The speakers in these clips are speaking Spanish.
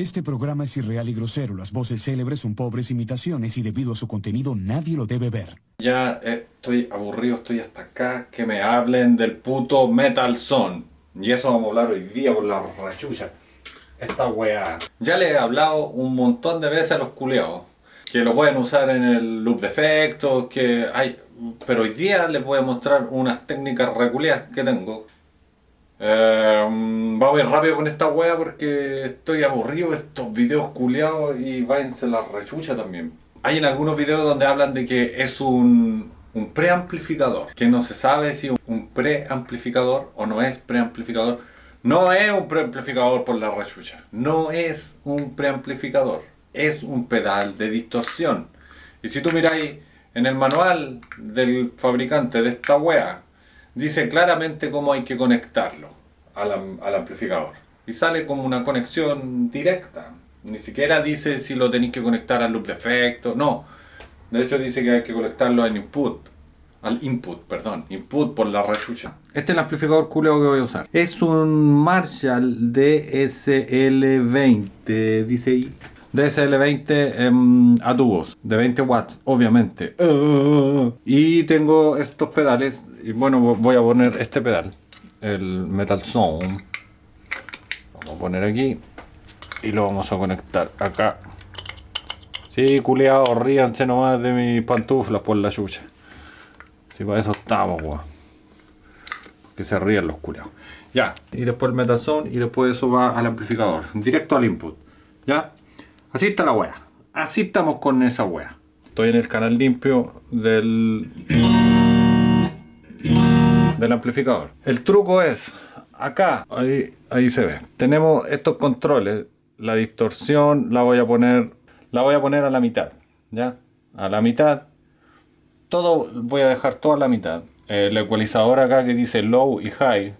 Este programa es irreal y grosero. Las voces célebres son pobres imitaciones y debido a su contenido nadie lo debe ver. Ya eh, estoy aburrido, estoy hasta acá. Que me hablen del puto Metal Zone. Y eso vamos a hablar hoy día por la rachucha. Esta weá. Ya le he hablado un montón de veces a los culeados. Que lo pueden usar en el loop de efectos, que hay... Pero hoy día les voy a mostrar unas técnicas reculeadas que tengo. Eh, vamos a ir rápido con esta wea porque estoy aburrido de estos videos culeados y váyanse la rechucha también. Hay en algunos videos donde hablan de que es un, un preamplificador, que no se sabe si un preamplificador o no es preamplificador. No es un preamplificador por la rechucha, no es un preamplificador, es un pedal de distorsión. Y si tú miráis en el manual del fabricante de esta wea, dice claramente cómo hay que conectarlo al, al, amplificador. Y sale como una conexión directa. Ni siquiera dice si lo tenéis que conectar al loop de efecto. No. De hecho dice que hay que conectarlo al input. Al input, perdón. Input por la rechucha. Este es el amplificador culeo que voy a usar. Es un Marshall DSL20. Dice ahí. DSL20 a tubos de 20 watts, obviamente. y tengo estos pedales. Y bueno, voy a poner este pedal, el Metal Zone. Vamos a poner aquí y lo vamos a conectar acá. Sí, culeado, ríanse nomás de mis pantuflas por la chucha. Si para eso estamos, weón. Que se rían los culeados. Ya, y después el Metal Zone y después eso va al amplificador, directo al input. ¿Ya? Así está la wea. Así estamos con esa wea. Estoy en el canal limpio del, del amplificador. El truco es, acá, ahí, ahí se ve. Tenemos estos controles. La distorsión la voy a poner, la voy a poner a la mitad. ¿Ya? A la mitad. Todo, voy a dejar toda la mitad. El ecualizador acá que dice low y high,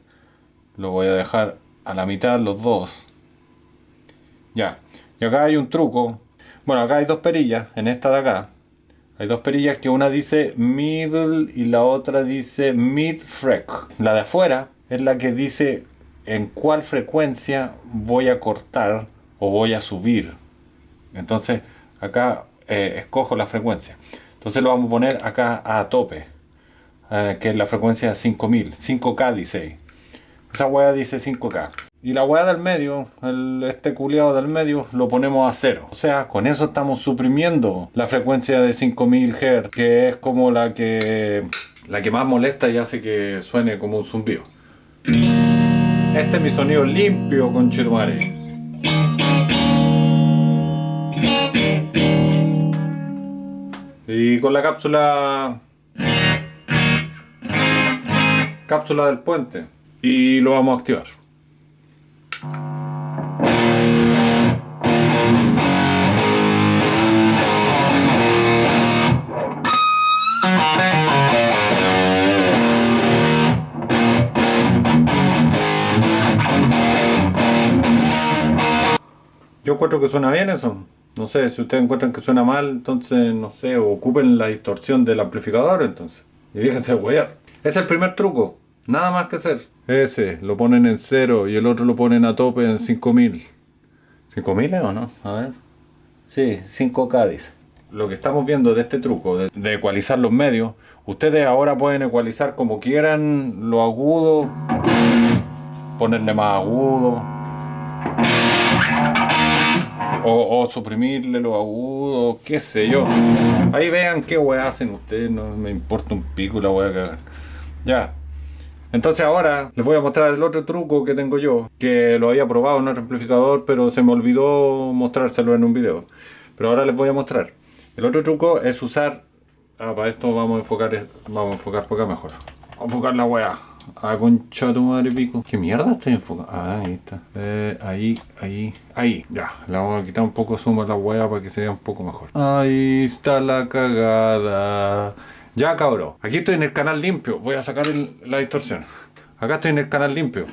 lo voy a dejar a la mitad los dos. Ya. Y acá hay un truco. Bueno, acá hay dos perillas, en esta de acá. Hay dos perillas que una dice middle y la otra dice mid freq. La de afuera es la que dice en cuál frecuencia voy a cortar o voy a subir. Entonces acá eh, escojo la frecuencia. Entonces lo vamos a poner acá a tope. Eh, que es la frecuencia 5000. 5K dice ahí. Esa hueá dice 5K. Y la weá del medio, el, este culiado del medio, lo ponemos a cero. O sea, con eso estamos suprimiendo la frecuencia de 5000 Hz, que es como la que, la que más molesta y hace que suene como un zumbido. Este es mi sonido limpio, con Chirumare. Y con la cápsula... Cápsula del puente. Y lo vamos a activar. Yo encuentro que suena bien eso. No sé, si ustedes encuentran que suena mal, entonces, no sé, ocupen la distorsión del amplificador, entonces. Y déjense huear. Es el primer truco. Nada más que hacer. Ese lo ponen en cero y el otro lo ponen a tope en 5000. ¿5000 o no? A ver. Sí, 5K dice. Lo que estamos viendo de este truco, de, de, ecualizar los medios, ustedes ahora pueden ecualizar como quieran lo agudo, ponerle más agudo, o, o, suprimirle lo agudo, qué sé yo. Ahí vean qué weá hacen ustedes, no me importa un pico la weá que hagan. Ya. Entonces ahora les voy a mostrar el otro truco que tengo yo, que lo había probado en otro amplificador, pero se me olvidó mostrárselo en un video. Pero ahora les voy a mostrar. El otro truco es usar... Ah, para esto vamos a enfocar, vamos a enfocar por acá mejor. Vamos a enfocar la weá. Ah, concha tu madre pico. ¿Qué mierda estoy enfocando? Ah, ahí está. Eh, ahí, ahí, ahí. Ya, le vamos a quitar un poco zoom a la weá para que se vea un poco mejor. Ahí está la cagada. Ya cabrón, aquí estoy en el canal limpio, voy a sacar la distorsión. Acá estoy en el canal limpio.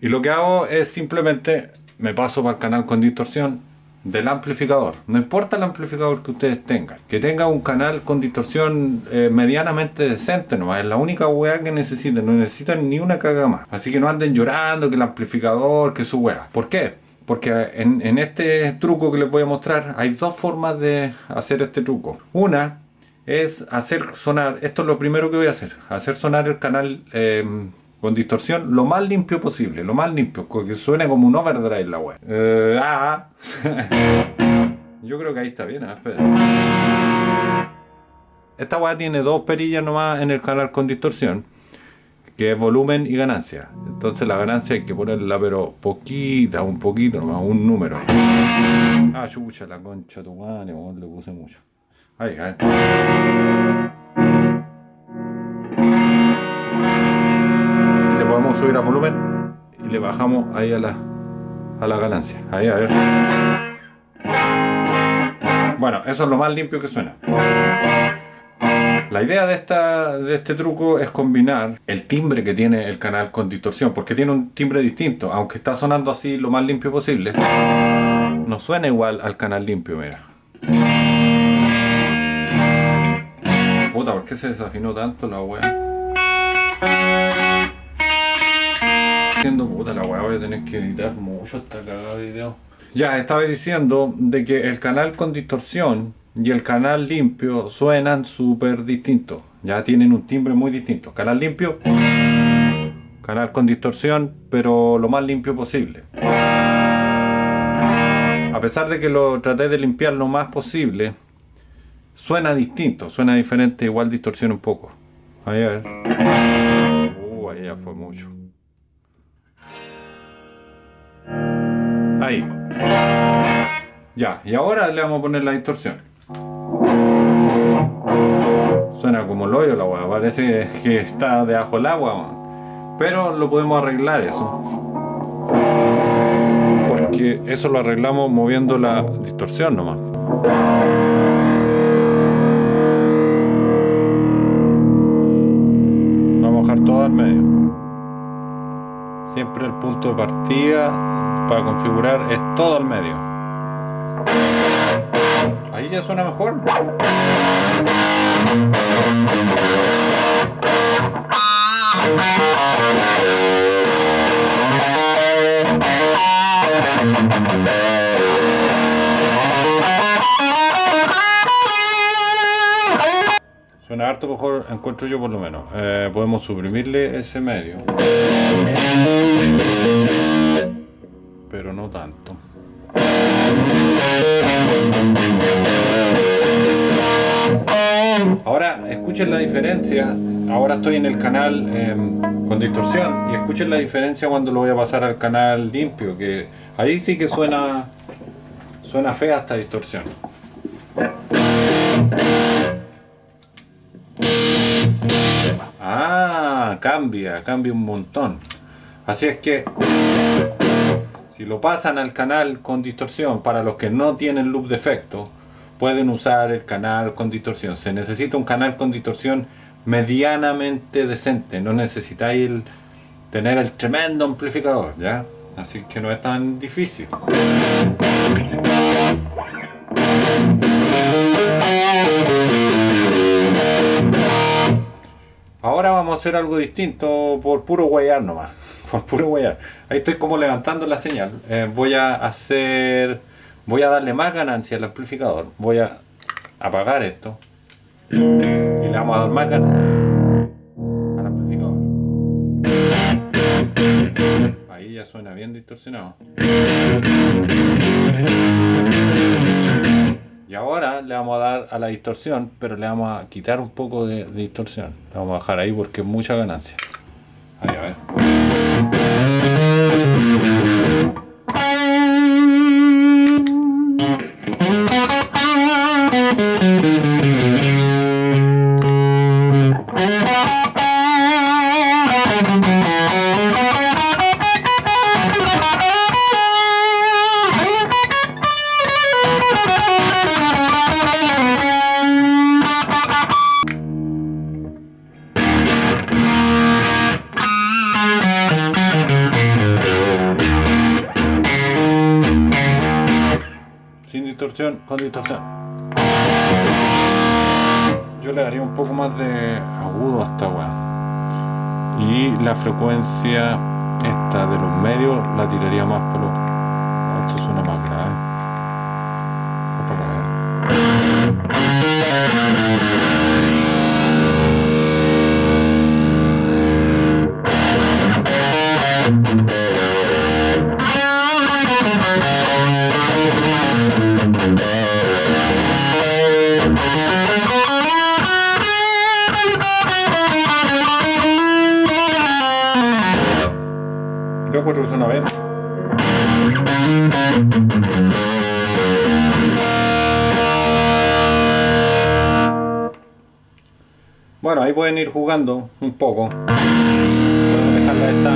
Y lo que hago es simplemente me paso para el canal con distorsión, del amplificador. No importa el amplificador que ustedes tengan. Que tenga un canal con distorsión eh, medianamente decente nomás. Es la única weá que necesitan. No necesitan ni una caga más. Así que no anden llorando que el amplificador, que su weá. ¿Por qué? Porque en, este truco que les voy a mostrar hay dos formas de hacer este truco. Una es hacer sonar, esto es lo primero que voy a hacer, hacer sonar el canal eh, con distorsión lo más limpio posible, lo más limpio, que suene como un overdrive la web. Eh, ah, yo creo que ahí está bien, ¿eh? Esta web tiene dos perillas nomás en el canal con distorsión, que es volumen y ganancia. Entonces la ganancia hay que ponerla pero poquita, un poquito nomás, un número. Ah, chucha, la concha tu madre, le puse mucho. Ahí, ahí. subir a volumen y le bajamos ahí a la, a la ganancia. Ahí, a ver. Bueno, eso es lo más limpio que suena. La idea de, esta, de este truco es combinar el timbre que tiene el canal con distorsión, porque tiene un timbre distinto, aunque está sonando así lo más limpio posible, no suena igual al canal limpio, mira. Puta, ¿por qué se desafinó tanto la wea? diciendo, puta la weá, voy a tener que editar mucho esta cagada de video. Ya, estaba diciendo de que el canal con distorsión y el canal limpio suenan súper distintos. Ya tienen un timbre muy distinto. Canal limpio, canal con distorsión, pero lo más limpio posible. A pesar de que lo traté de limpiar lo más posible, suena distinto, suena diferente, igual distorsiona un poco. Ahí a ver. Uh, ahí ya fue mucho. Ahí. Ya, y ahora le vamos a poner la distorsión. Suena como el hoyo la agua, parece que está debajo del agua. Pero lo podemos arreglar eso. Porque eso lo arreglamos moviendo la distorsión nomás. Vamos a bajar todo al medio. Siempre el punto de partida para configurar es todo al medio. Ahí ya suena mejor. Suena harto mejor, encuentro yo por lo menos. Eh, podemos suprimirle ese medio pero no tanto. Escuchen la diferencia, ahora estoy en el canal em, con distorsión y escuchen la diferencia cuando lo voy a pasar al canal limpio, que ahí sí que suena, suena fea esta distorsión. Ah, cambia, cambia un montón. Así es que si lo pasan al canal con distorsión, para los que no tienen loop de efecto, pueden usar el canal con distorsión. Se necesita un canal con distorsión medianamente decente. No necesitáis tener el tremendo amplificador, ¿ya? Así que no es tan difícil. Ahora vamos a hacer algo distinto por puro guayar nomás por puro Ahí estoy como levantando la señal. Eh, voy a hacer... Voy a darle más ganancia al amplificador. Voy a apagar esto. Y le vamos a dar más ganancia al amplificador. Ahí ya suena bien distorsionado. Y ahora le vamos a dar a la distorsión, pero le vamos a quitar un poco de, distorsión. Le vamos a bajar ahí porque es mucha ganancia. Ahí, a ver. Con. Yo le daría un poco más de agudo a esta weá. Y la frecuencia esta de los medios la tiraría más por lo... Esto suena más grave. Bien. Bueno, ahí pueden ir jugando un poco. Podemos dejarla esta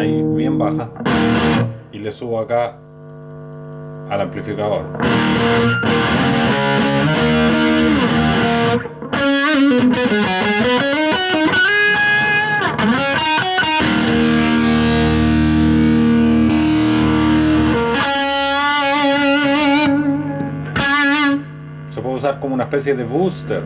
ahí bien baja. Y le subo acá al amplificador. Una especie de booster.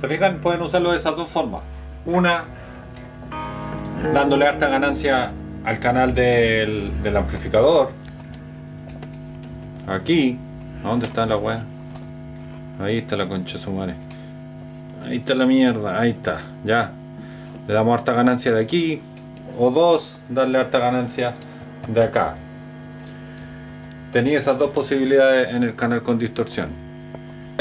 ¿Se fijan? Pueden usarlo de esas dos formas. Una, dándole harta ganancia al canal del, amplificador. Aquí. ¿A dónde está la weá? Ahí está la concha de su madre. Ahí está la mierda. Ahí está. Ya. Le damos harta ganancia de aquí. O dos, darle harta ganancia de acá. Tenía esas dos posibilidades en el canal con distorsión.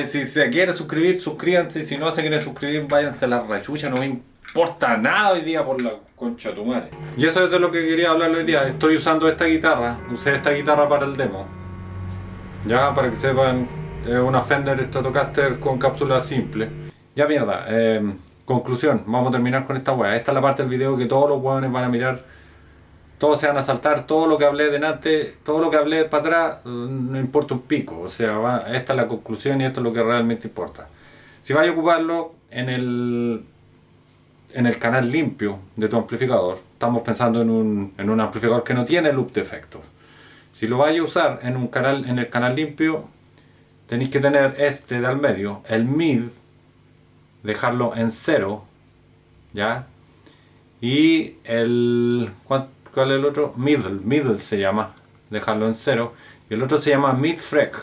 Si se quiere suscribir, suscríbanse. Si no se quieren suscribir, váyanse a la rachucha. No me importa nada hoy día por la concha de tu madre. Y eso es de lo que quería hablar hoy día. Estoy usando esta guitarra. Usé esta guitarra para el demo. Ya, para que sepan, es una Fender Stratocaster con cápsula simple. Ya mierda, eh, conclusión, vamos a terminar con esta weá. Esta es la parte del video que todos los weones van a mirar. Todos se van a saltar, todo lo que hablé delante, todo lo que hablé para atrás, no importa un pico. O sea, esta es la conclusión y esto es lo que realmente importa. Si vais a ocuparlo en el en el canal limpio de tu amplificador, estamos pensando en un, en un amplificador que no tiene loop de efectos. Si lo vais a usar en un canal en el canal limpio, tenéis que tener este de al medio, el mid, dejarlo en cero, ¿ya? Y el ¿cuál, es el otro? Middle, middle se llama, dejarlo en cero. Y el otro se llama mid frec,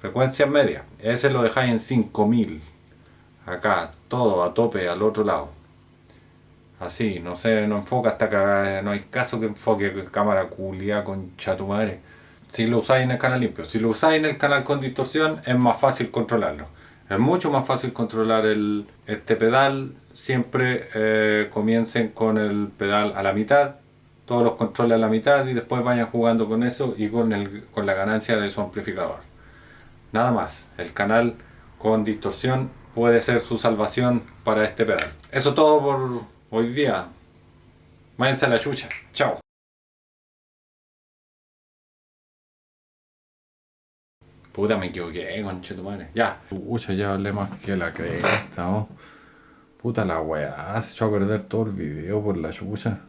frecuencia media. Ese lo dejáis en 5000. Acá, todo a tope al otro lado. Así, no sé, no enfoca hasta que no hay caso que enfoque cámara culia con tu madre. Si lo usáis en el canal limpio, si lo usáis en el canal con distorsión, es más fácil controlarlo. Es mucho más fácil controlar el, este pedal. Siempre eh, comiencen con el pedal a la mitad, todos los controles a la mitad y después vayan jugando con eso y con, el, con la ganancia de su amplificador. Nada más, el canal con distorsión puede ser su salvación para este pedal. Eso todo por hoy día. Váyanse a la chucha. Chao. Puta, me equivoqué, conchetumare. Ya. Pucha, ya hablé más que la cresta, ¿no? Puta la weá, se echó a perder todo el video por la chucha.